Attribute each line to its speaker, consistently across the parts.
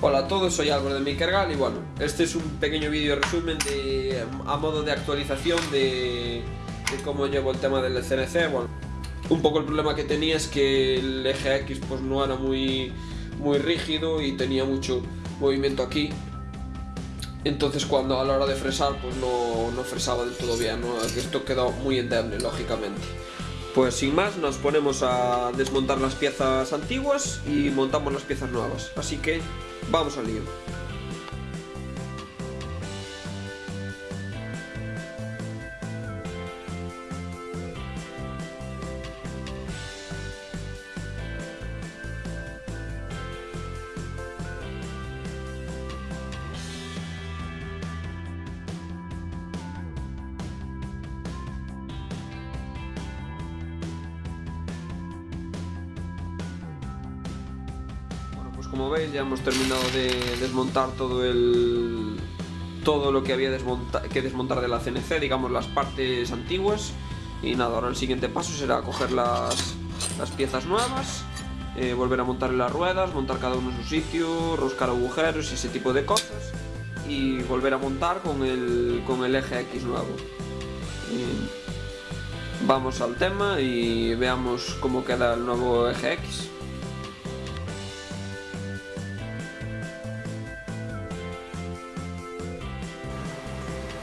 Speaker 1: Hola a todos, soy Álvaro de Mikergal y bueno, este es un pequeño vídeo resumen de, a modo de actualización de, de, cómo llevo el tema del CNC. Bueno, un poco el problema que tenía es que el eje X pues no era muy, muy rígido y tenía mucho movimiento aquí. Entonces cuando a la hora de fresar pues no, no fresaba del todo bien, ¿no? esto quedó muy endeble lógicamente. Pues sin más nos ponemos a desmontar las piezas antiguas y montamos las piezas nuevas. Así que vamos al lío. Como veis ya hemos terminado de desmontar todo el todo lo que había que desmontar de la CNC, digamos las partes antiguas. Y nada, ahora el siguiente paso será coger las, las piezas nuevas eh, volver a montar las ruedas, montar cada uno en su sitio, roscar agujeros y ese tipo de cosas. Y volver a montar con el, con el eje X nuevo. Vamos al tema y veamos cómo queda el nuevo eje X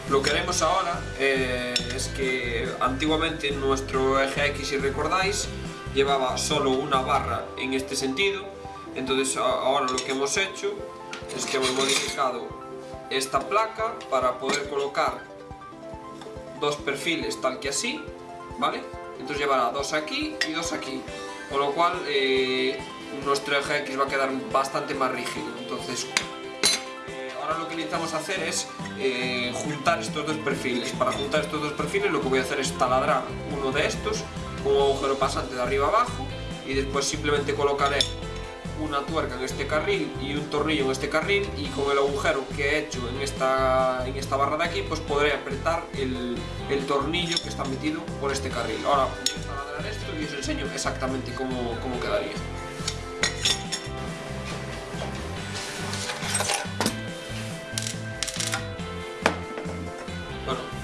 Speaker 1: Lo que haremos ahora eh, es que antiguamente nuestro eje X, si recordáis, llevaba solo una barra en este sentido, entonces ahora lo que hemos hecho es que hemos modificado esta placa para poder colocar dos perfiles tal que así, ¿vale? Entonces llevará dos aquí y dos aquí, con lo cual eh, nuestro eje X va a quedar bastante más rígido, entonces ahora lo que necesitamos hacer es eh, juntar estos dos perfiles. Para juntar estos dos perfiles lo que voy a hacer es taladrar uno de estos con un agujero pasante de arriba abajo y después simplemente colocaré una tuerca en este carril y un tornillo en este carril y con el agujero que he hecho en esta, en esta barra de aquí pues podré apretar el, el tornillo que está metido por este carril. Ahora voy a taladrar esto y os enseño exactamente cómo, cómo quedaría.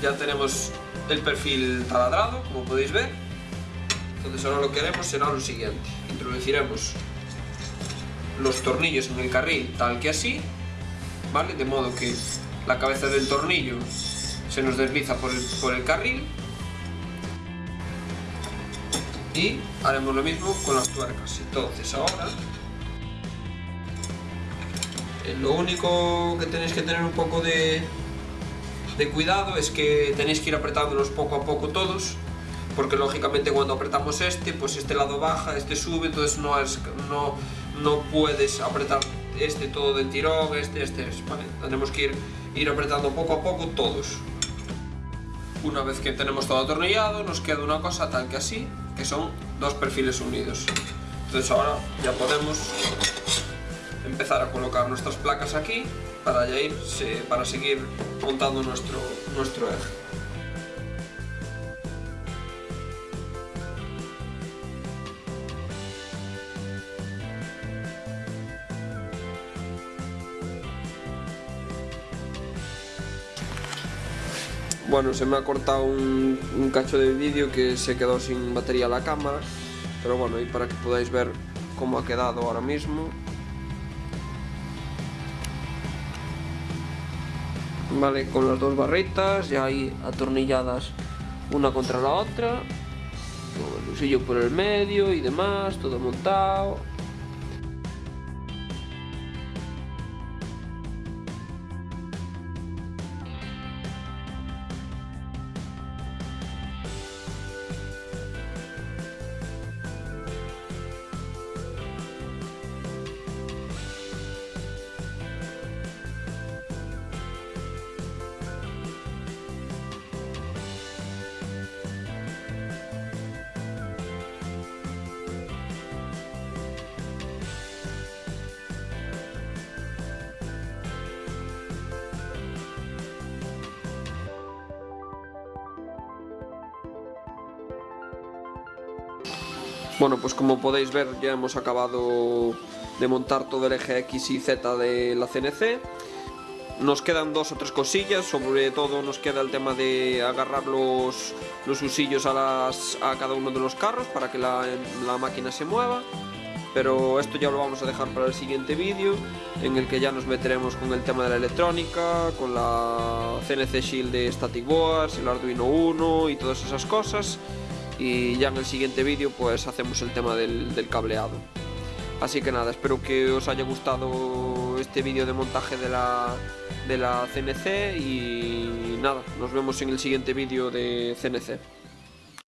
Speaker 1: Ya tenemos el perfil taladrado, como podéis ver. Entonces ahora lo que haremos será lo siguiente. Introduciremos los tornillos en el carril tal que así, ¿vale? De modo que la cabeza del tornillo se nos desliza por el, por el carril. Y haremos lo mismo con las tuercas. Entonces ahora eh, lo único que tenéis que tener un poco de, de cuidado es que tenéis que ir apretándolos poco a poco todos porque lógicamente cuando apretamos este, pues este lado baja, este sube, entonces no, es, no, no puedes apretar este todo de tirón, este, este, ¿vale? Tenemos que ir, ir apretando poco a poco todos. Una vez que tenemos todo atornillado, nos queda una cosa tal que así, que son dos perfiles unidos. Entonces ahora ya podemos empezar a colocar nuestras placas aquí para ya ir, para seguir montando nuestro, nuestro eje. Bueno, se me ha cortado un, un cacho de vídeo que se quedó sin batería la cámara, pero bueno, y para que podáis ver cómo ha quedado ahora mismo, ¿vale? Con las dos barritas, ya ahí atornilladas una contra la otra, el lusillo por el medio y demás, todo montado. Bueno, pues como podéis ver ya hemos acabado de montar todo el eje X y Z de la CNC. Nos quedan dos o tres cosillas, sobre todo nos queda el tema de agarrar los, los usillos a, cada uno de los carros para que la, la máquina se mueva. Pero esto ya lo vamos a dejar para el siguiente vídeo en el que ya nos meteremos con el tema de la electrónica, con la CNC Shield de Static Boards, el Arduino 1 y todas esas cosas y ya en el siguiente vídeo pues hacemos el tema del, cableado. Así que nada, espero que os haya gustado este vídeo de montaje de la, de la CNC y nada, nos vemos en el siguiente vídeo de CNC.